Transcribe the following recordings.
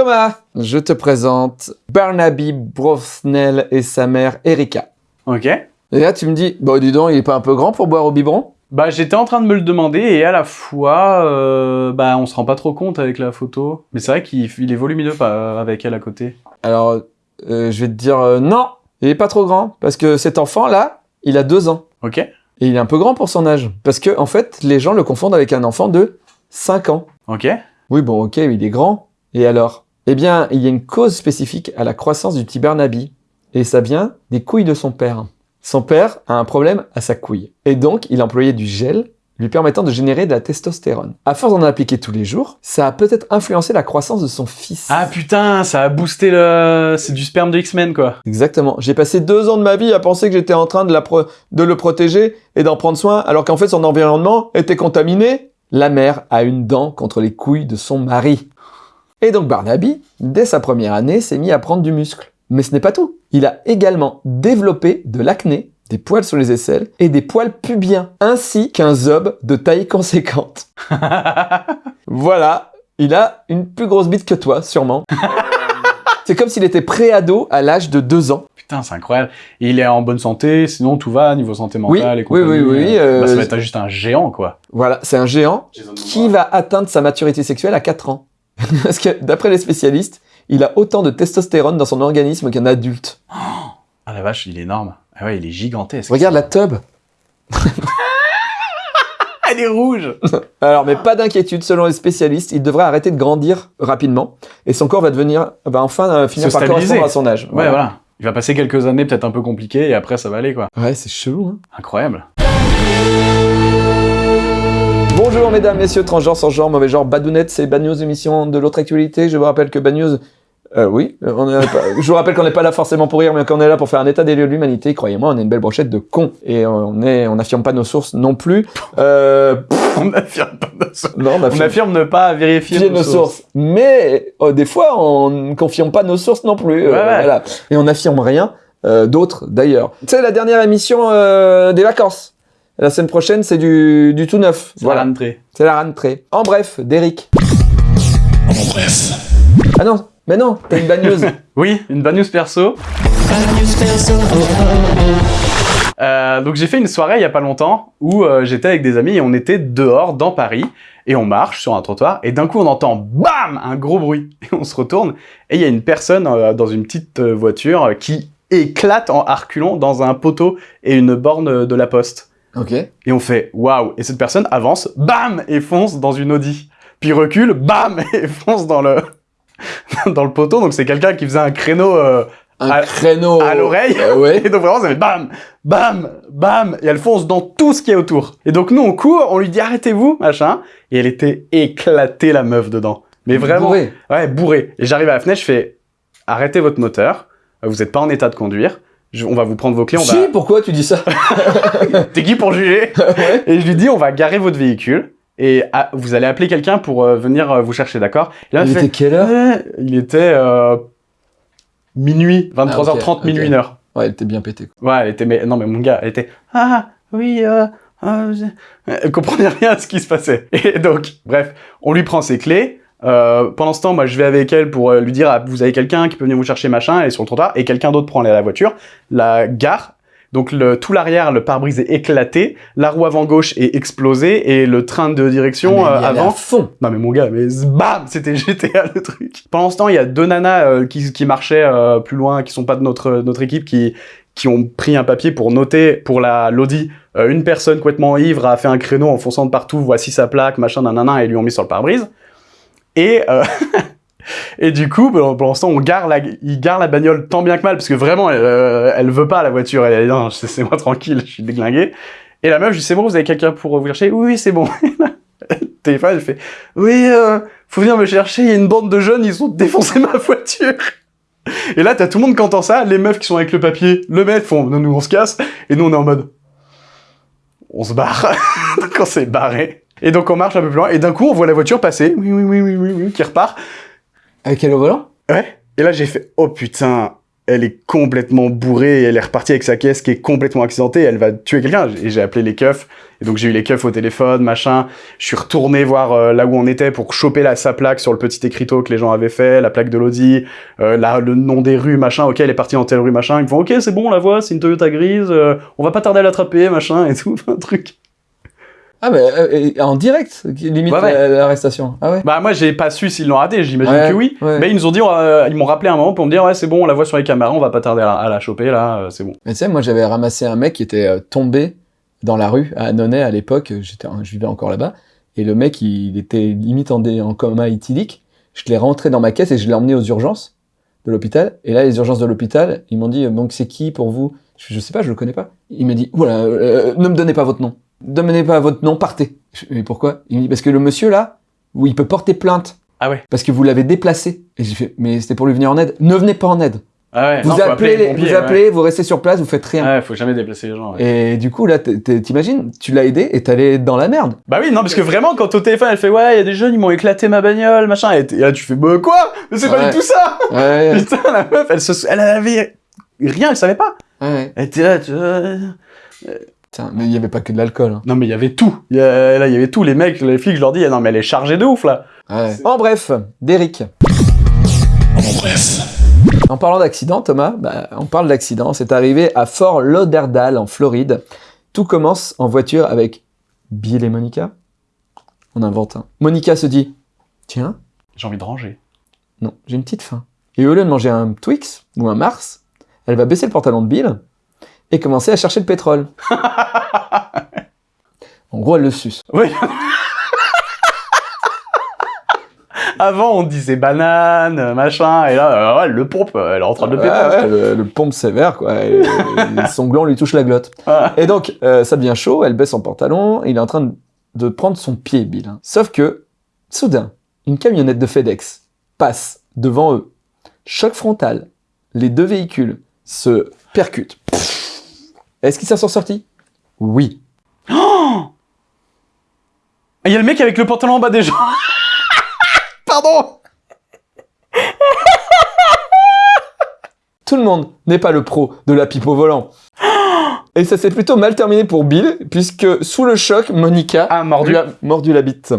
Thomas, je te présente Barnaby Brosnell et sa mère Erika. Ok. Et là, tu me dis, bon, dis donc, il est pas un peu grand pour boire au biberon? Bah, j'étais en train de me le demander et à la fois, euh, bah, on se rend pas trop compte avec la photo. Mais c'est vrai qu'il il est volumineux pas, avec elle à côté. Alors, euh, je vais te dire euh, non, il est pas trop grand, parce que cet enfant-là, il a deux ans. Ok. Et il est un peu grand pour son âge. Parce que, en fait, les gens le confondent avec un enfant de 5 ans. Ok. Oui, bon, ok, il est grand. Et alors? Eh bien, il y a une cause spécifique à la croissance du petit Barnaby. Et ça vient des couilles de son père. Son père a un problème à sa couille. Et donc, il employait du gel lui permettant de générer de la testostérone. À force d'en appliquer tous les jours, ça a peut-être influencé la croissance de son fils. Ah putain, ça a boosté le... C'est du sperme de X-Men, quoi. Exactement. J'ai passé deux ans de ma vie à penser que j'étais en train de, la pro- de le protéger et d'en prendre soin, alors qu'en fait son environnement était contaminé. La mère a une dent contre les couilles de son mari. Et donc Barnaby, dès sa première année, s'est mis à prendre du muscle. Mais ce n'est pas tout. Il a également développé de l'acné, des poils sur les aisselles et des poils pubiens, ainsi qu'un zob de taille conséquente. Voilà, il a une plus grosse bite que toi, sûrement. C'est comme s'il était pré-ado à l'âge de deux ans. Putain, c'est incroyable. Et il est en bonne santé, sinon tout va, niveau santé mentale Oui, et compagnie. oui, oui, oui, euh, bah, ça euh, va être juste un géant, quoi. Voilà, c'est un géant qui va atteindre sa maturité sexuelle à 4 ans. Parce que d'après les spécialistes, il a autant de testostérone dans son organisme qu'un adulte. Ah la vache, il est énorme. Ah ouais, il est gigantesque. Regarde la tub. Elle est rouge Alors, mais pas d'inquiétude, selon les spécialistes, il devrait arrêter de grandir rapidement et son corps va devenir, va enfin euh, finir Se par stabiliser. correspondre à son âge. Ouais, voilà. Il va passer quelques années peut-être un peu compliquées et après ça va aller, quoi. Ouais, c'est chelou. Hein. Incroyable. Bonjour mesdames, messieurs, transgenres, sans genre, mauvais genre, badounettes, c'est Bad News, émission de l'autre actualité. Je vous rappelle que Bad News, euh, oui, euh, on est pas- je vous rappelle qu'on n'est pas là forcément pour rire, mais qu'on est là pour faire un état des lieux de l'humanité. Croyez-moi, on est une belle brochette de cons. Et on est, on n'affirme pas nos sources non plus. Euh, pff, On affirme pas nos sources. non, on On affirme affirme ne pas vérifier nos sources. Mais euh, des fois, on ne confirme pas nos sources non plus. euh, Ouais, ouais. voilà. Et on n'affirme rien euh, d'autre d'ailleurs. Sais, la dernière émission euh, des vacances. La semaine prochaine, c'est du, du tout neuf. C'est la rentrée. C'est la rentrée. En bref, d'Eric. En bref. Ah non, mais non, t'as une bad news. Oui, une bad news perso. Euh, donc j'ai fait une soirée il y a pas longtemps où euh, j'étais avec des amis et on était dehors dans Paris et on marche sur un trottoir et d'un coup on entend BAM un gros bruit et on se retourne et il y a une personne euh, dans une petite voiture qui éclate en arculant dans un poteau et une borne de la poste ok. et on fait waouh et cette personne avance BAM et fonce dans une Audi puis recule BAM et fonce dans le dans le poteau donc c'est quelqu'un qui faisait un créneau euh, Un À- créneau. à l'oreille. Euh, ouais. Et donc vraiment, ça fait bam, bam, bam, et elle fonce dans tout ce qui est autour. Et donc nous, on court, on lui dit arrêtez-vous, machin, et elle était éclatée, la meuf, dedans. Mais vraiment, Bourré. ouais, bourrée. Et j'arrive à la fenêtre, je fais arrêtez votre moteur, vous n'êtes pas en état de conduire, Je- on va vous prendre vos clés, on Si, pourquoi tu dis ça. T'es qui pour juger Ouais. Et je lui dis on va garer votre véhicule, et vous allez appeler quelqu'un pour euh, venir euh, vous chercher, d'accord là, Il fait, était quelle heure Il était euh, minuit, 23h30, Ah, minuit, ok. une heure. Ouais, elle était bien pétée. quoi. Ouais, elle était, mais non, mais mon gars, elle était, ah, oui, euh, euh, je- elle comprenait rien à ce qui se passait. Et donc, bref, on lui prend ses clés. Euh, pendant ce temps, moi, je vais avec elle pour euh, lui dire, ah, vous avez quelqu'un qui peut venir vous chercher, machin, elle est sur le trottoir, et quelqu'un d'autre prend la voiture, la gare. Donc, le, tout l'arrière, le pare-brise est éclaté, la roue avant gauche est explosée, et le train de direction Ah, mais euh, avant à fond. non mais mon gars, mais bam, c'était GTA le truc. Pendant ce temps, il y a deux nanas euh, qui, qui marchaient euh, plus loin, qui sont pas de notre, notre équipe, qui, qui ont pris un papier pour noter pour la l'Audi. euh, une personne complètement ivre a fait un créneau en fonçant de partout, voici sa plaque, machin, nanana, et lui ont mis sur le pare-brise. Et, euh, et du coup, pendant ce temps, on gare la, il gare la bagnole tant bien que mal, parce que vraiment, elle, euh, elle veut pas la voiture, elle est non, c'est moi tranquille, je suis déglingué. Et la meuf, je dis, c'est bon, vous avez quelqu'un pour vous? Chercher Oui, oui, c'est bon. téléphone, elle fait Oui, euh, faut venir me chercher, il y a une bande de jeunes, ils ont défoncé ma voiture. Et là, t'as tout le monde qui entend ça, les meufs qui sont avec le papier, le mettent, font nous, on se casse, et nous on est en mode On se barre. on s'est barré. Et donc on marche un peu plus loin, et d'un coup on voit la voiture passer, oui, oui, oui, oui, oui, oui, qui repart. Avec elle au volant? Ouais. Et là j'ai fait Oh putain, elle est complètement bourrée et elle est repartie avec sa caisse qui est complètement accidentée. Elle va tuer quelqu'un. Et j'ai appelé les keufs. Et donc j'ai eu les keufs au téléphone, machin. Je suis retourné voir euh, là où on était pour choper la, sa plaque sur le petit écriteau que les gens avaient fait, la plaque de l'Audi, euh, là, le nom des rues, machin. Ok, elle est partie dans telle rue, machin. Ils me font ok, c'est bon, on la voit, c'est une Toyota grise. euh, on va pas tarder à l'attraper, machin et tout, un truc. Ah, et en direct, limite Ouais, ouais. la- l'arrestation. Ah ouais Bah moi j'ai pas su s'ils l'ont raté. J'imagine que oui. Mais ils nous ont dit, euh, ils m'ont rappelé un moment pour me dire ouais c'est bon, on la voit sur les caméras, on va pas tarder à la, à la choper là, euh, c'est bon. Mais tu sais, moi j'avais ramassé un mec qui était euh, tombé dans la rue à Annonay à l'époque, j'étais, je vivais encore là-bas, et le mec il était limite en, dé- en coma éthylique. Je l'ai rentré dans ma caisse et je l'ai emmené aux urgences de l'hôpital. Et là, les urgences de l'hôpital, ils m'ont dit donc c'est qui pour vous? Je, je sais pas, je le connais pas. Il m'a dit voilà, euh, ne me donnez pas votre nom, donnez pas votre nom, partez. Je, mais pourquoi? Il me dit parce que le monsieur là, où il peut porter plainte Ah ouais. parce que vous l'avez déplacé. Et j'ai fait mais c'était pour lui venir en aide. Ne venez pas en aide. Ah ouais. Vous non, appelez, les pompiers, vous ouais. appelez, vous restez sur place, vous faites rien. Ouais, faut jamais déplacer les gens. ouais. Et du coup, là, t'imagines, tu l'as aidé et t'allais dans la merde. Bah oui, non, parce que vraiment, quand au téléphone, elle fait ouais, il y a des jeunes, ils m'ont éclaté ma bagnole, machin, et, là tu fais bah quoi? Mais c'est pas du tout ça Ouais, Putain, la meuf, elle, se, elle avait rien, elle savait pas. ouais. Elle était là, tu vois. Mais il y avait pas que de l'alcool. hein. Non, mais il y avait tout. Il y a- là, il y avait tout. Les mecs, les flics, je leur dis, ah non, mais elle est chargée de ouf là. Ouais. En bref, Derrick. En bref. En parlant d'accident, Thomas, bah, on parle d'accident. C'est arrivé à Fort Lauderdale, en Floride. Tout commence en voiture avec Bill et Monica. On invente un. Monica se dit Tiens, J'ai envie de ranger. non, j'ai une petite faim. Et au lieu de manger un Twix ou un Mars, elle va baisser le pantalon de Bill et commencer à chercher le pétrole. en gros, elle le suce. Oui. Avant, on disait banane, machin, et là, euh, elle le pompe, elle est en train de le péter. ouais, le, le pompe sévère, quoi. Et, et son gland lui touche la glotte. Ah. Et donc, euh, ça devient chaud, elle baisse son pantalon, il est en train de, prendre son pied, Bill. hein. Sauf que, soudain, une camionnette de FedEx passe devant eux. Choc frontal. Les deux véhicules se percutent. Est-ce qu'ils s'en sont sortis? Oui. Il y a le mec avec le pantalon en bas des gens. Pardon Tout le monde n'est pas le pro de la pipe au volant. Et ça s'est plutôt mal terminé pour Bill, puisque sous le choc, Monica Ah, mordu. lui a mordu la bite.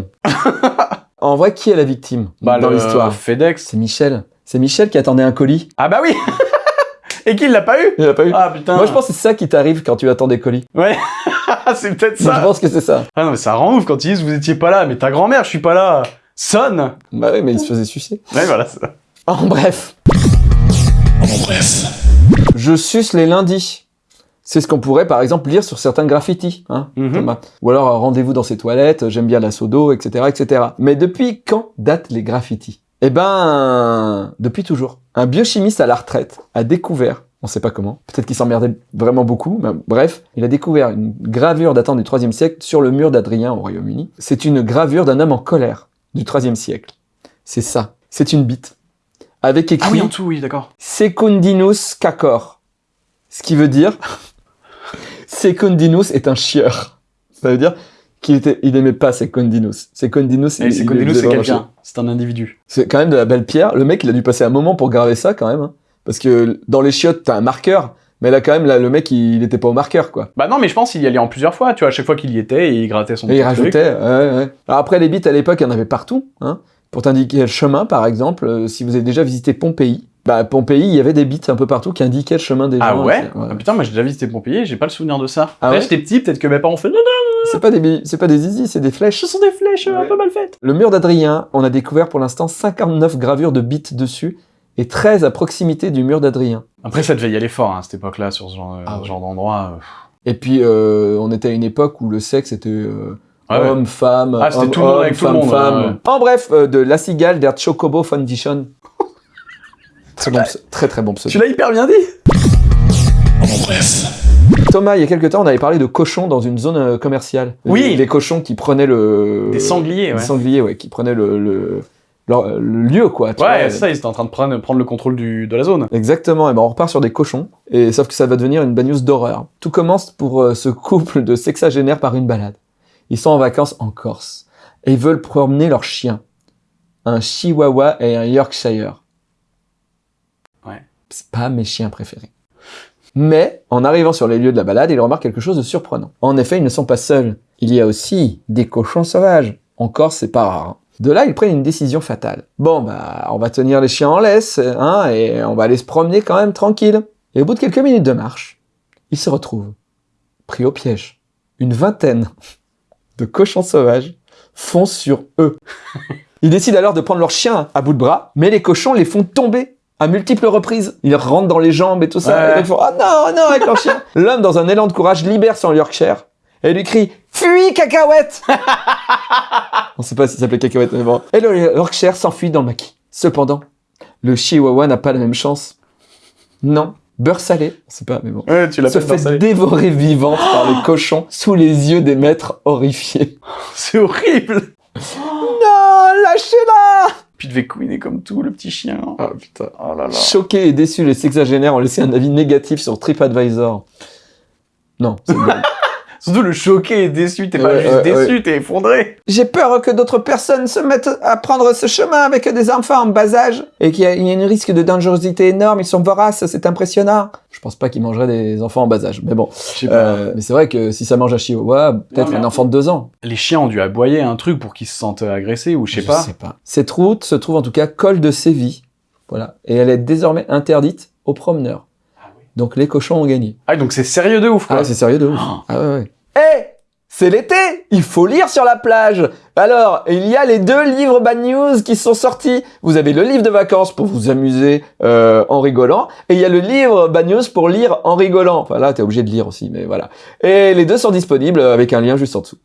en vrai, qui est la victime Bah, dans l'histoire? FedEx. C'est Michel. C'est Michel qui attendait un colis. Ah bah oui Et qui l'a pas eu Il l'a pas eu. Ah putain Moi, je pense que c'est ça qui t'arrive quand tu attends des colis. Ouais, c'est peut-être Je ça. pense que c'est ça. Ah non, mais ça rend ouf quand ils disent vous étiez pas là, mais ta grand-mère, je suis pas là. Sonne Bah oui, mais il se faisait sucer. Ouais, voilà, c'est ça. En bref, En bref. je suce les lundis. C'est ce qu'on pourrait, par exemple, lire sur certains graffitis. Hein, Mhm. Thomas. Ou alors, rendez-vous dans ces toilettes, j'aime bien la sodo, etc., etc. Mais depuis quand datent les graffitis? Eh ben, depuis toujours. Un biochimiste à la retraite a découvert, on sait pas comment, peut-être qu'il s'emmerdait vraiment beaucoup, mais bref, il a découvert une gravure datant du 3 siècle sur le mur d'Adrien au Royaume-Uni. C'est une gravure d'un homme en colère du 3 siècle. C'est ça. C'est une bite. Avec écrit Ah oui, en dessous, oui, d'accord. Secundinus cacor. Ce qui veut dire Secundinus est un chieur. Ça veut dire qu'il était, il aimait pas Et c'est il Codinus, faisait c'est quelqu'un. C'est un individu. C'est quand même de la belle pierre. Le mec, il a dû passer un moment pour graver ça quand même. hein. Parce que dans les chiottes, t'as un marqueur. Mais là, quand même, là, le mec, il, il était pas au marqueur, quoi. Bah non, mais je pense qu'il y allait en plusieurs fois, tu vois, à chaque fois qu'il y était, il grattait son Et il truc. rajoutait, ouais, ouais. Alors après, les bits, à l'époque, il y en avait partout, hein. Pour t'indiquer le chemin, par exemple, euh, si vous avez déjà visité Pompéi, bah, Pompéi, il y avait des bits un peu partout qui indiquaient le chemin des Ah gens. ouais, Ah putain, moi j'ai déjà visité Pompéi, j'ai pas le souvenir de ça. Ah Après, ouais j'étais petit, peut-être que mes parents ont fait non, non, C'est pas des, c'est pas des zizi, c'est des flèches. ce sont des flèches un Ouais. peu mal faites. Le mur d'Adrien, on a découvert pour l'instant 59 gravures de bits dessus et 13 à proximité du mur d'Adrien. Après, ça devait y aller fort hein, à cette époque-là, sur ce genre, euh, Ah ouais. genre d'endroit. euh. Et puis, euh, on était à une époque où le sexe était euh, Ah ouais. homme, femme, Ah, c'était homme, tout le monde homme, avec tout le femme, monde, femme. ouais, ouais. En bref, euh, de La Cigale der Chocobo Foundation. Très, bon, très très bon pseudo. Tu l'as hyper bien dit En bref. Thomas, il y a quelques temps, on avait parlé de cochons dans une zone euh, commerciale. Oui. Les, les cochons qui prenaient le... Des sangliers, Des ouais. sangliers, ouais, qui prenaient le, le, leur- le lieu, quoi. tu Ouais, vois. c'est ça, ils étaient en train de prendre, prendre le contrôle du, de la zone. Exactement, et ben on repart sur des cochons, et sauf que ça va devenir une bagnose d'horreur. Tout commence pour euh, ce couple de sexagénaires par une balade. Ils sont en vacances en Corse, et ils veulent promener leur chien. Un Chihuahua et un Yorkshire. C'est pas mes chiens préférés. Mais, en arrivant sur les lieux de la balade, il remarque quelque chose de surprenant. En effet, ils ne sont pas seuls. Il y a aussi des cochons sauvages. Encore, c'est pas rare. hein. De là, ils prennent une décision fatale. Bon, bah, on va tenir les chiens en laisse, hein, et on va aller se promener quand même tranquille. Et au bout de quelques minutes de marche, ils se retrouvent pris au piège. Une vingtaine de cochons sauvages foncent sur eux. Ils décident alors de prendre leurs chiens à bout de bras, mais les cochons les font tomber à multiples reprises. Ils rentrent dans les jambes et tout ça. Ouais. Et ils font « Ah non, non !» avec leur chien. L'homme, dans un élan de courage, libère son Yorkshire et lui crie « Fuis, cacahuète !» On sait pas s'il s'appelait cacahuète, mais bon. Et le Yorkshire s'enfuit dans le maquis. Cependant, le Chihuahua n'a pas la même chance. Non, beurre salé, on sait pas, mais bon. Ouais, tu Se fait dévorer vivante par les cochons sous les yeux des maîtres horrifiés. C'est horrible Non, lâchez-la Devait couiner comme tout, le petit chien. Oh putain. Oh là là. Choqués et déçus, les sexagénaires ont laissé un avis négatif sur TripAdvisor. Non, c'est. Surtout le choqué et déçu, t'es pas juste ouais, déçu, t'es effondré. J'ai peur que d'autres personnes se mettent à prendre ce chemin avec des enfants en bas âge et qu'il y a, il y a un risque de dangerosité énorme. Ils sont voraces, c'est impressionnant. Je pense pas qu'ils mangeraient des enfants en bas âge, mais bon. Je sais pas. Euh, mais c'est vrai que si ça mange un chihuahua, peut-être un en enfant de deux ans. Les chiens ont dû aboyer un truc pour qu'ils se sentent agressés ou je sais pas. sais pas. Cette route se trouve en tout cas col de Séville. Voilà. Et elle est désormais interdite aux promeneurs. Donc les cochons ont gagné. Ah, donc c'est sérieux de ouf, quoi. Ah, c'est sérieux de ouf. Oh. Ah ouais, ouais. Eh C'est l'été Il faut lire sur la plage Alors, il y a les deux livres Bad News qui sont sortis. Vous avez le livre de vacances pour vous amuser euh, en rigolant, et il y a le livre Bad News pour lire en rigolant. Enfin là, t'es obligé de lire aussi, mais voilà. Et les deux sont disponibles avec un lien juste en dessous.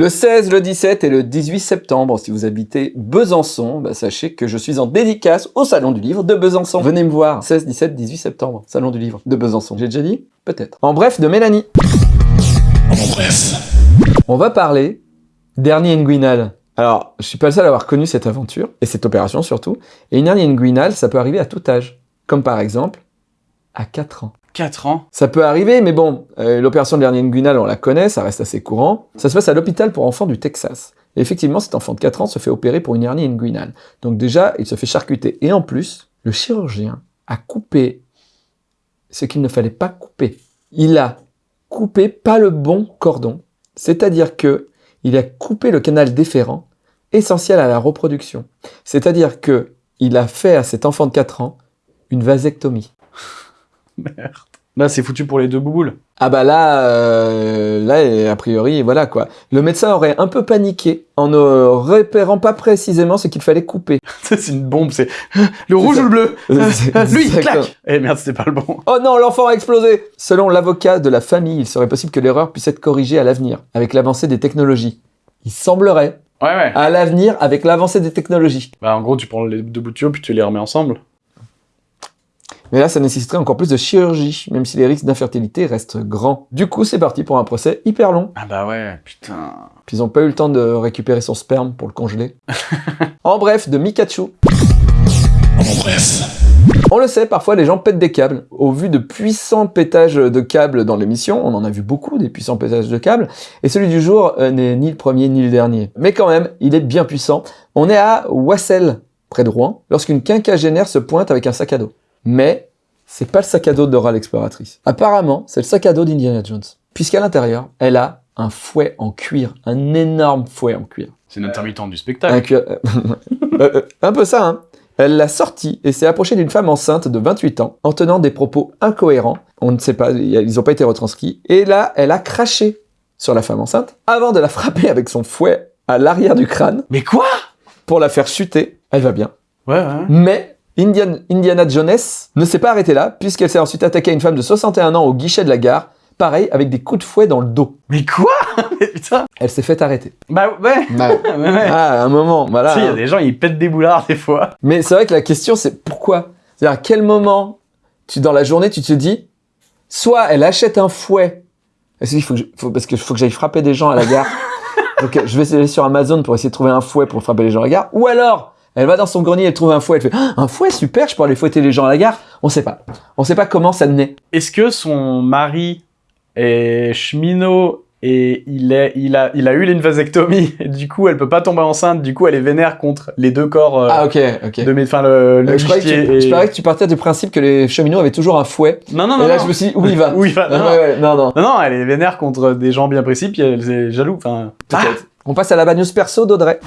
Le 16, le 17 et le 18 septembre, si vous habitez Besançon, bah, sachez que je suis en dédicace au Salon du Livre de Besançon. Venez me voir, 16, 17, 18 septembre, Salon du Livre de Besançon. J'ai déjà dit Peut-être. En bref, de Mélanie. En bref. On va parler d'Ernie Nguinal. Alors, je suis pas le seul à avoir connu cette aventure, et cette opération surtout. Et une hernie inguinale, ça peut arriver à tout âge. Comme par exemple, à 4 ans. 4 ans. Ça peut arriver, mais bon, euh, l'opération de l'hernie inguinale, on la connaît, ça reste assez courant. Ça se passe à l'hôpital pour enfants du Texas. Effectivement, cet enfant de 4 ans se fait opérer pour une hernie inguinale. Donc déjà, il se fait charcuter. Et en plus, le chirurgien a coupé ce qu'il ne fallait pas couper. Il a coupé pas le bon cordon. C'est-à-dire que il a coupé le canal déférent, essentiel à la reproduction. C'est-à-dire que il a fait à cet enfant de 4 ans une vasectomie. Merde. Là, c'est foutu pour les deux bouboules. Ah bah là, euh, là, a priori, voilà quoi. Le médecin aurait un peu paniqué en ne repérant pas précisément ce qu'il fallait couper. c'est une bombe, c'est le rouge ou le bleu C'est Lui, clac Eh merde, c'était pas le bon. Oh non, l'enfant a explosé Selon l'avocat de la famille, il serait possible que l'erreur puisse être corrigée à l'avenir, avec l'avancée des technologies. Il semblerait, Ouais, ouais. à l'avenir, avec l'avancée des technologies. Bah, en gros, tu prends les deux bouts de tuyau, puis tu les remets ensemble. Mais là, ça nécessiterait encore plus de chirurgie, même si les risques d'infertilité restent grands. Du coup, c'est parti pour un procès hyper long. Ah bah ouais, putain. Puis ils ont pas eu le temps de récupérer son sperme pour le congeler. en bref, de Mikachu. En bref. On le sait, parfois les gens pètent des câbles. Au vu de puissants pétages de câbles dans l'émission, on en a vu beaucoup des puissants pétages de câbles, et celui du jour euh, n'est ni le premier ni le dernier. Mais quand même, il est bien puissant. On est à Wassel, près de Rouen, lorsqu'une quinquagénaire se pointe avec un sac à dos. Mais c'est pas le sac à dos d'Oral l'exploratrice. Apparemment, c'est le sac à dos d'Indiana Jones. Puisqu'à l'intérieur, elle a un fouet en cuir, un énorme fouet en cuir. C'est une intermittente du Un, spectacle. cuir- Euh, euh, un peu ça, hein. Elle l'a sorti et s'est approchée d'une femme enceinte de 28 ans en tenant des propos incohérents. On ne sait pas, ils n'ont pas été retranscrits. Et là, elle a craché sur la femme enceinte avant de la frapper avec son fouet à l'arrière du crâne Mais quoi? Pour la faire chuter. Elle va bien. Ouais, ouais. Mais Indian- Indiana Jones ne s'est pas arrêtée là puisqu'elle s'est ensuite attaquée à une femme de 61 ans au guichet de la gare. Pareil, avec des coups de fouet dans le dos. Mais quoi? Mais putain Elle s'est fait arrêter. Bah ouais Bah, Ouais, ah, à un moment, voilà. Tu sais, il y a des gens, ils pètent des boulards des fois. Mais c'est vrai que la question, c'est pourquoi? C'est-à-dire, à quel moment, tu, dans la journée, tu te dis, soit elle achète un fouet, se dit, faut que je- faut- parce que faut que j'aille frapper des gens à la gare, donc je vais aller sur Amazon pour essayer de trouver un fouet pour frapper les gens à la gare, ou alors, elle va dans son grenier, elle trouve un fouet, elle fait, Ah, un fouet, super, je peux aller fouetter les gens à la gare. On sait pas. On sait pas comment ça naît. Est-ce que son mari est cheminot et il, est, il, a, il a eu une vasectomie. Et du coup, elle peut pas tomber enceinte. Du coup, elle est vénère contre les deux corps euh, Ah ok, ok. de mes, enfin, le, le Euh, je, croyais que tu, guichetier je et- parlais que tu partais du principe que les cheminots avaient toujours un fouet. Non, non, et non. là, non. je me suis dit, où il va Où il va non, ouais, ouais, non, non. non, non, elle est vénère contre des gens bien précis, puis elle est jaloux. Enfin. On passe à la bad news perso d'Audrey.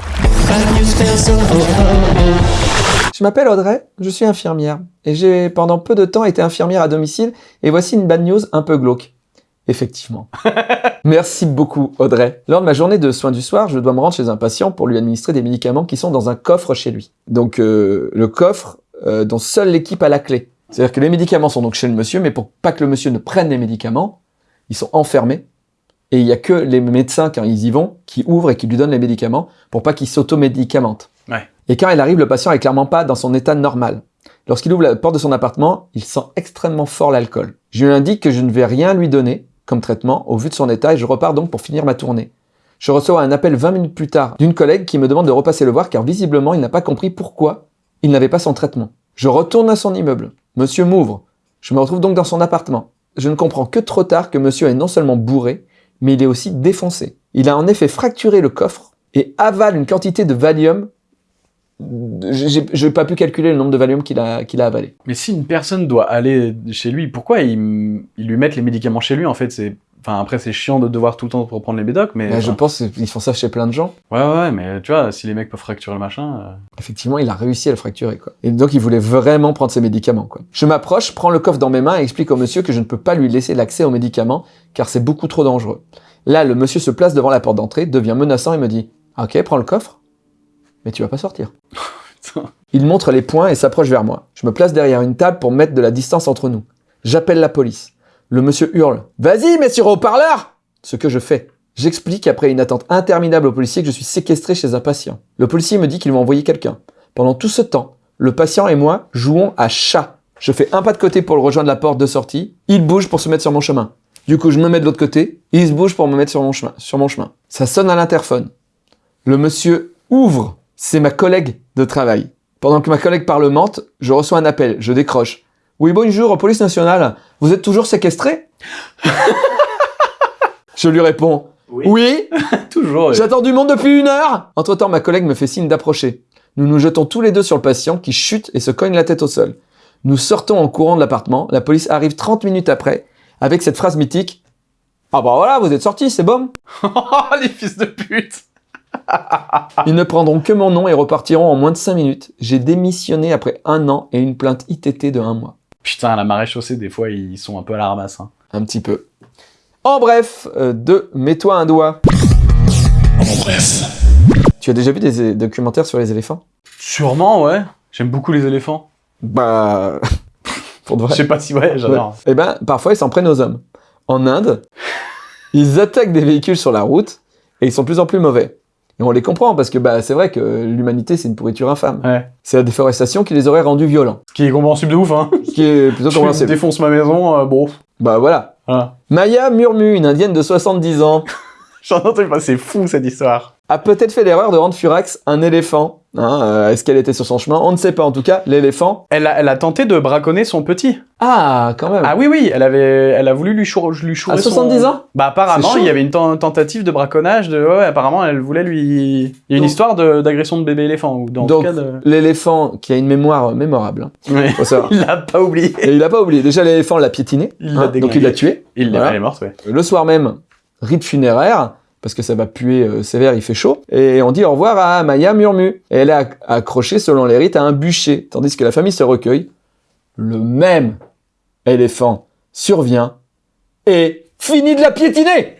Je m'appelle Audrey, je suis infirmière. Et j'ai pendant peu de temps été infirmière à domicile. Et voici une bad news un peu glauque. Effectivement. Merci beaucoup Audrey. Lors de ma journée de soins du soir, je dois me rendre chez un patient pour lui administrer des médicaments qui sont dans un coffre chez lui. Donc euh, le coffre euh, dont seule l'équipe a la clé. C'est-à-dire que les médicaments sont donc chez le monsieur, mais pour pas que le monsieur ne prenne les médicaments, ils sont enfermés. Et il y a que les médecins, quand ils y vont, qui ouvrent et qui lui donnent les médicaments pour pas qu'il s'automédicamente. Ouais. Et quand il arrive, le patient est clairement pas dans son état normal. Lorsqu'il ouvre la porte de son appartement, il sent extrêmement fort l'alcool. Je lui indique que je ne vais rien lui donner comme traitement au vu de son état et je repars donc pour finir ma tournée. Je reçois un appel 20 minutes plus tard d'une collègue qui me demande de repasser le voir car visiblement il n'a pas compris pourquoi il n'avait pas son traitement. Je retourne à son immeuble. Monsieur m'ouvre. Je me retrouve donc dans son appartement. Je ne comprends que trop tard que monsieur est non seulement bourré, mais il est aussi défoncé. Il a en effet fracturé le coffre et avale une quantité de Valium. J'ai j'ai pas pu calculer le nombre de Valium qu'il a, avalé. Mais si une personne doit aller chez lui, pourquoi ils, lui mettent les médicaments chez lui en fait? Enfin après c'est chiant de devoir tout le temps reprendre les médocs, mais... Je pense qu'ils font ça chez plein de gens. Ouais ouais ouais, mais tu vois, si les mecs peuvent fracturer le machin... euh, Effectivement, il a réussi à le fracturer, quoi. Et donc, il voulait vraiment prendre ses médicaments, quoi. Je m'approche, prends le coffre dans mes mains et explique au monsieur que je ne peux pas lui laisser l'accès aux médicaments, car c'est beaucoup trop dangereux. Là, le monsieur se place devant la porte d'entrée, devient menaçant et me dit « Ok, prends le coffre, mais tu vas pas sortir. putain. » Il montre les poings et s'approche vers moi. Je me place derrière une table pour mettre de la distance entre nous. J'appelle la police. Le monsieur hurle « Vas-y, mets sur haut-parleur !» Ce que je fais. J'explique après une attente interminable au policier que je suis séquestré chez un patient. Le policier me dit qu'il va envoyer quelqu'un. Pendant tout ce temps, le patient et moi jouons à chat. Je fais un pas de côté pour le rejoindre la porte de sortie. Il bouge pour se mettre sur mon chemin. Du coup, je me mets de l'autre côté. Il se bouge pour me mettre sur mon chemin. Sur mon chemin. Ça sonne à l'interphone. Le monsieur ouvre. C'est ma collègue de travail. Pendant que ma collègue parlemente, je reçois un appel. Je décroche. Oui, bonjour, police nationale. Vous êtes toujours séquestré? Je lui réponds. Oui, Toujours. J'attends du monde depuis une heure Entre-temps, ma collègue me fait signe d'approcher. Nous nous jetons tous les deux sur le patient qui chute et se cogne la tête au sol. Nous sortons en courant de l'appartement. La police arrive 30 minutes après avec cette phrase mythique. Ah bah voilà, vous êtes sortis, c'est bon. les fils de pute Ils ne prendront que mon nom et repartiront en moins de 5 minutes. J'ai démissionné après un an et une plainte ITT de un mois. Putain, à la marée chaussée, des fois, ils sont un peu à la ramasse. Hein. Un petit peu. En bref, euh, de Mets-toi un doigt. En bref. Tu as déjà vu des documentaires sur les éléphants? Sûrement, ouais. J'aime beaucoup les éléphants. Bah... Pour de vrai. Je sais pas si, ouais, j'adore. Eh ben, parfois, ils s'en prennent aux hommes. En Inde, ils attaquent des véhicules sur la route et ils sont de plus en plus mauvais. Et on les comprend parce que bah, c'est vrai que l'humanité, c'est une pourriture infâme. Ouais. C'est la déforestation qui les aurait rendus violents. Ce qui est compréhensible de ouf, hein. Ce qui est plutôt Je compréhensible. défonce ma maison, euh, bon. Bah voilà. Voilà. Maya Murmu, une indienne de 70 ans, J'en entends pas, c'est fou cette histoire. a peut-être fait l'erreur de rendre furax un éléphant. Hein, euh, Est-ce qu'elle était sur son chemin? On ne sait pas. En tout cas, l'éléphant... Elle a, elle a tenté de braconner son petit. Ah, quand même. Ah oui, oui, elle avait, elle a voulu lui, chour, lui chourer À son- 70 ans? Bah apparemment, il y avait une ten- tentative de braconnage. De... Ouais, apparemment, elle voulait lui... Il y a une Donc- histoire d'agression de, bébé éléphant. Ou dans Donc, de... l'éléphant qui a une mémoire mémorable. hein, Ouais. Il l'a pas oublié. Et il a pas oublié. Déjà, l'éléphant l'a piétiné. Il l'a hein, donc il l'a tué. Il l'a- Voilà. Est morte, ouais. Le soir même, rite funéraire, parce que ça va puer euh, sévère, il fait chaud. Et on dit au revoir à Maya Murmu. Et elle est acc- accrochée, selon les rites, à un bûcher, tandis que la famille se recueille. Le même éléphant survient et finit de la piétiner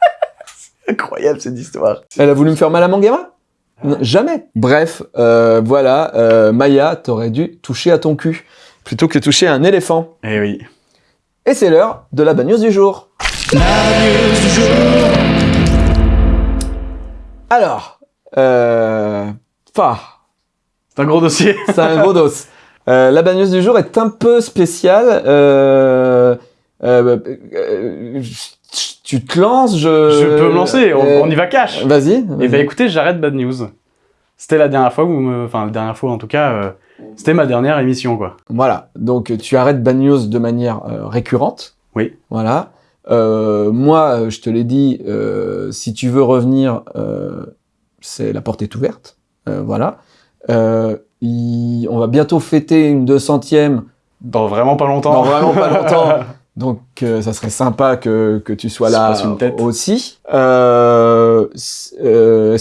Incroyable cette histoire. Elle a voulu me faire mal à gamin Non, Jamais. Bref, euh, voilà, euh, Maya, t'aurais dû toucher à ton cul, plutôt que toucher à un éléphant. Eh oui. Et c'est l'heure de la bagnose du jour. Alors, euh, C'est un gros dossier. c'est un gros dos. Euh, la bagnose du jour est un peu spéciale. Euh, euh, euh, tu te lances, je... Je peux me lancer, on, Euh, on y va cash. Vas-y. Eh vas-y. ben écoutez, j'arrête Bad News. C'était la dernière fois, où vous me... enfin la dernière fois en tout cas, euh, c'était ma dernière émission quoi. Voilà, donc tu arrêtes Bad News de manière euh, récurrente. Oui. Voilà. Euh, moi, je te l'ai dit, euh, si tu veux revenir, euh, c'est la porte est ouverte. Voilà. Il- on va bientôt fêter une 200e Dans vraiment pas longtemps. dans vraiment pas longtemps. Donc, ça serait sympa que, que tu sois là passe une tête. aussi. Est-ce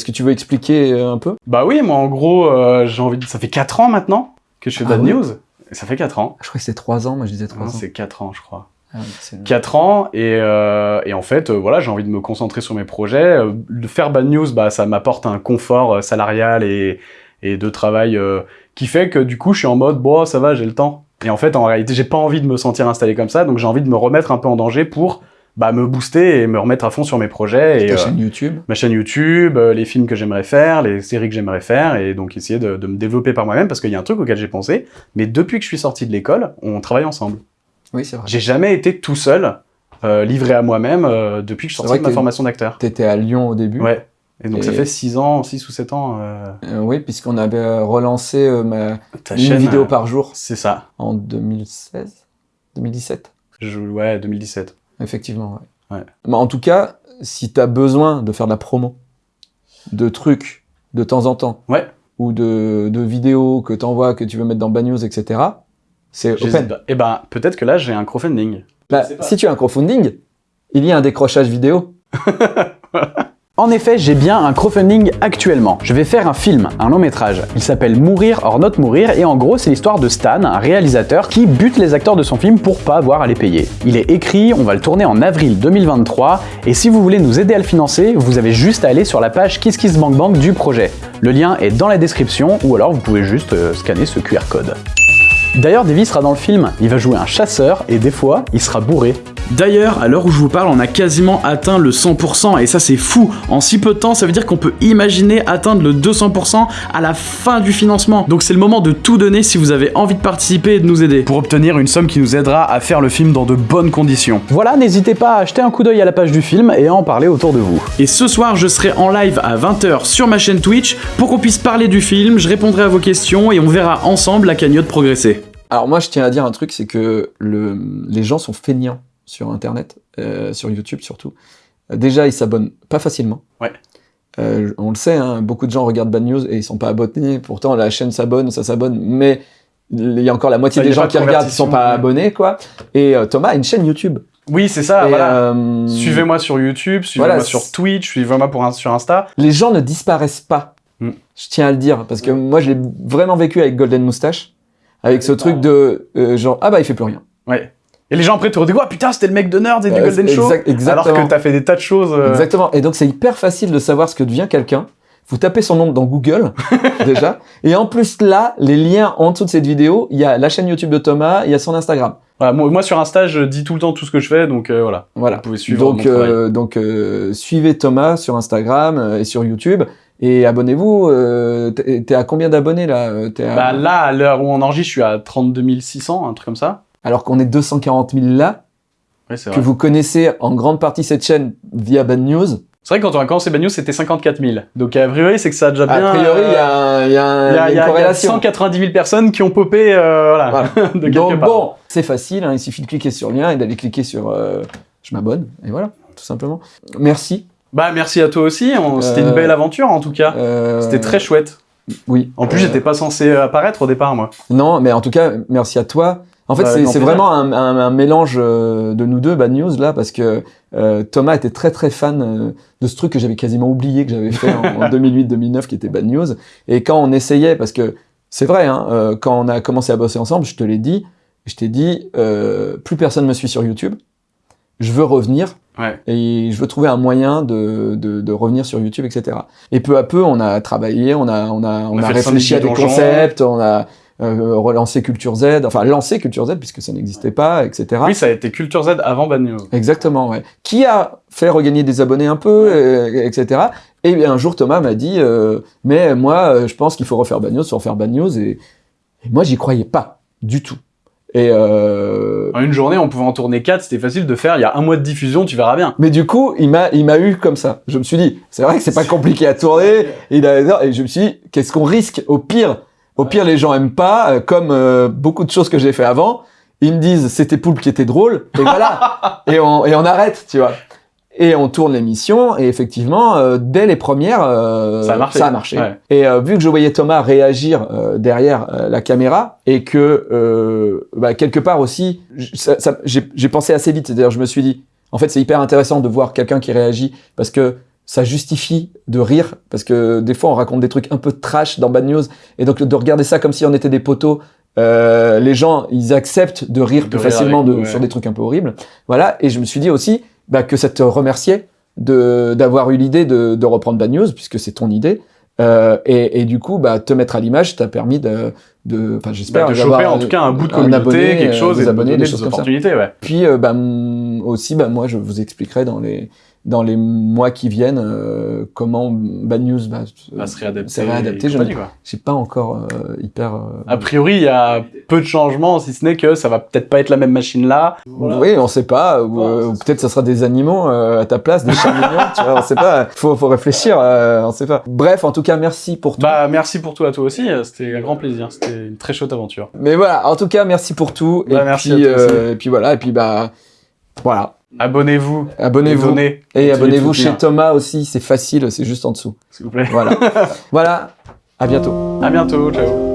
que tu veux expliquer un peu? Bah oui, moi en gros, j'ai envie de... Ça fait 4 ans maintenant que je fais Ah Bad News. Ça fait 4 ans. Je crois que c'est 3 ans, moi je disais 3 Non, ans. c'est 4 ans, je crois. Ah oui, c'est- 4 ans et, euh, et en fait euh, voilà j'ai envie de me concentrer sur mes projets euh, de faire bad news bah ça m'apporte un confort euh, salarial et, et de travail euh, qui fait que du coup je suis en mode bon ça va j'ai le temps et en fait en réalité j'ai pas envie de me sentir installé comme ça donc j'ai envie de me remettre un peu en danger pour bah, me booster et me remettre à fond sur mes projets et Ta euh, chaîne YouTube. ma chaîne YouTube, euh, les films que j'aimerais faire, les séries que j'aimerais faire, et donc essayer de, de me développer par moi-même, parce qu'il y a un truc auquel j'ai pensé, mais depuis que je suis sorti de l'école, on travaille ensemble. Oui, c'est vrai. J'ai jamais été tout seul, euh, livré à moi-même, euh, depuis que je vrai de ma formation d'acteur. T'étais à Lyon au début. Ouais. Et donc ça fait 6 ans, 6 ou 7 ans, euh, oui, puisqu'on avait relancé ma... ta une chaîne. vidéo par jour C'est ça. en 2016 2017 Je, ouais, 2017. Effectivement, ouais. Ouais. Mais en tout cas, si tu as besoin de faire de la promo, de trucs de temps en temps, Ouais. ou de, de vidéos que tu envoies, que tu veux mettre dans Bad News, etc., c'est open. Eh ben, peut-être que là, j'ai un crowdfunding. Bah, si tu as un crowdfunding, il y a un décrochage vidéo. En effet, j'ai bien un crowdfunding actuellement. Je vais faire un film, un long métrage. Il s'appelle Mourir or not mourir et en gros c'est l'histoire de Stan, un réalisateur qui bute les acteurs de son film pour pas avoir à les payer. Il est écrit, on va le tourner en avril 2023 et si vous voulez nous aider à le financer, vous avez juste à aller sur la page KissKissBankBank du projet. Le lien est dans la description ou alors vous pouvez juste euh, scanner ce QR code. D'ailleurs, Davy sera dans le film. Il va jouer un chasseur et des fois, il sera bourré. D'ailleurs, à l'heure où je vous parle, on a quasiment atteint le 100%, et ça c'est fou. En si peu de temps, ça veut dire qu'on peut imaginer atteindre le 200% à la fin du financement. Donc c'est le moment de tout donner si vous avez envie de participer et de nous aider. Pour obtenir une somme qui nous aidera à faire le film dans de bonnes conditions. Voilà, n'hésitez pas à jeter un coup d'œil à la page du film et à en parler autour de vous. Et ce soir, je serai en live à 20h sur ma chaîne Twitch pour qu'on puisse parler du film, je répondrai à vos questions et on verra ensemble la cagnotte progresser. Alors moi, je tiens à dire un truc, c'est que le, les gens sont feignants sur Internet, euh, sur YouTube surtout. Euh, Déjà, ils s'abonnent pas facilement. Ouais. Euh, on le sait, hein, beaucoup de gens regardent Bad News et ils sont pas abonnés. Pourtant, la chaîne s'abonne, ça s'abonne, mais il y a encore la moitié Ça, des gens qui regardent qui sont pas ouais. abonnés, quoi. Et euh, Thomas a une chaîne YouTube. Oui, c'est ça, Et, voilà. euh, Suivez-moi sur YouTube, suivez-moi Voilà, sur Twitch, suivez-moi pour un- sur Insta. Les gens ne disparaissent pas. Mm. Je tiens à le dire parce que moi, je l'ai vraiment vécu avec Golden Moustache, avec ce truc de euh, genre ah bah il fait plus rien. Ouais. Et les gens après te redisent Ouah, putain, c'était le mec de Nerd et du Golden Show. exactement. Alors que t'as fait des tas de choses. euh, Exactement. Et donc, c'est hyper facile de savoir ce que devient quelqu'un. Vous tapez son nom dans Google, déjà. Et en plus, là, les liens en dessous de cette vidéo, il y a la chaîne YouTube de Thomas, il y a son Instagram. voilà, moi, moi, sur Insta, je dis tout le temps tout ce que je fais, donc euh, voilà. Voilà. Vous pouvez suivre Donc, mon euh, donc euh, suivez Thomas sur Instagram euh, et sur YouTube. Et abonnez-vous. Euh, t'es à combien d'abonnés, là à- Bah là, à l'heure où on enregistre, je suis à 32 600, un truc comme ça. Alors qu'on est 240 000 là, c'est que vrai. vous connaissez en grande partie cette chaîne via Bad News. C'est vrai que quand on a commencé Bad News, c'était 54 000. Donc a priori, c'est que ça a déjà bien. a priori, il y a, un- il y a un- il y a- il y a il y a- une il y a corrélation. 190 000 personnes qui ont popé, euh, voilà, Voilà. de quelque Donc part. bon, c'est facile, hein, il suffit de cliquer sur le lien et d'aller cliquer sur euh, je m'abonne, et voilà, tout simplement. Merci. Bah merci à toi aussi, on- c'était Euh, une belle aventure en tout cas. Euh, C'était très chouette. Oui. En plus, Euh, j'étais pas censé apparaître au départ, moi. Non, mais en tout cas, merci à toi. En fait, c'est vraiment un, un- un mélange euh, de nous deux, Bad News, là, parce que euh, Thomas était très très fan euh, de ce truc que j'avais quasiment oublié que j'avais fait en, en 2008-2009, qui était Bad News. Et quand on essayait, parce que c'est vrai, hein, quand on a commencé à bosser ensemble, je te l'ai dit, je t'ai dit, plus personne me suit sur YouTube, je veux revenir Ouais. et je veux trouver un moyen de, de, de revenir sur YouTube, etc. Et peu à peu, on a travaillé, on a, on a, on a a, fait le réfléchi à des concepts, on a euh, relancé Culture Z, enfin lancé Culture Z puisque ça n'existait pas, etc. Oui, ça a été Culture Z avant Bad News. Exactement, ouais. Qui a fait regagner des abonnés un peu, euh, etc. Et bien, un jour, Thomas m'a dit, euh, mais moi, euh, je pense qu'il faut refaire Bad News, faut refaire Bad News, et, et moi, j'y croyais pas du tout. Et euh, En une journée, on pouvait en tourner 4, c'était facile de faire. Il y a un mois de diffusion, tu verras bien. Mais du coup, il m'a, il m'a eu comme ça. Je me suis dit, c'est vrai que c'est pas compliqué à tourner. Il a, et je me suis dit, qu'est-ce qu'on risque Au pire, au pire, les gens aiment pas, euh, comme euh, beaucoup de choses que j'ai fait avant. ils me disent c'était Poulpe qui était drôle, et voilà, et on, et on arrête, tu vois. Et on tourne l'émission, et effectivement, euh, dès les premières, euh, Ça a marché. Ouais. Et euh, vu que je voyais Thomas réagir euh, derrière la caméra, et que euh, bah, quelque part aussi, j'ai pensé assez vite, c'est-à-dire je me suis dit, en fait c'est hyper intéressant de voir quelqu'un qui réagit, parce que ça justifie de rire, parce que des fois on raconte des trucs un peu trash dans Bad News, et donc de regarder ça comme si on était des poteaux, euh, les gens ils acceptent de rire De plus rire facilement avec de, ouais. sur des trucs un peu horribles. Voilà, et je me suis dit aussi bah, que ça te remerciait de d'avoir eu l'idée de, de reprendre Bad News, puisque c'est ton idée. Euh, et, et du coup, bah, te mettre à l'image t'a permis de, de, enfin, j'espère, Bah, de choper en tout cas un bout de un communauté, abonné, quelque euh, chose, des et de abonnés, des choses comme ça. opportunités, ouais. Puis euh, bah, aussi, bah, moi, je vous expliquerai dans les dans les mois qui viennent euh, comment Bad News bah, Va se réadapter. ça va adapter. et Je quoi. j'ai pas encore euh, hyper. euh, A priori, il y a peu de changements, si ce n'est que ça va peut-être pas être la même machine là. Oui, on sait pas. Ou, peut-être ça sera des animaux à ta place, des chats mignons. Tu vois, on sait pas. Faut, faut réfléchir. on sait pas. Bref, en tout cas, merci pour tout. Bah, merci pour tout à toi aussi, c'était un grand plaisir, c'était une très chouette aventure. Mais voilà, en tout cas, merci pour tout. Bah, et merci puis, à toi euh, et puis voilà, et puis bah voilà. Abonnez-vous, Abonnez-vous. Et abonnez-vous chez Thomas aussi, c'est facile, c'est juste en dessous. s'il vous plaît. Voilà. voilà. À bientôt. À bientôt, ciao.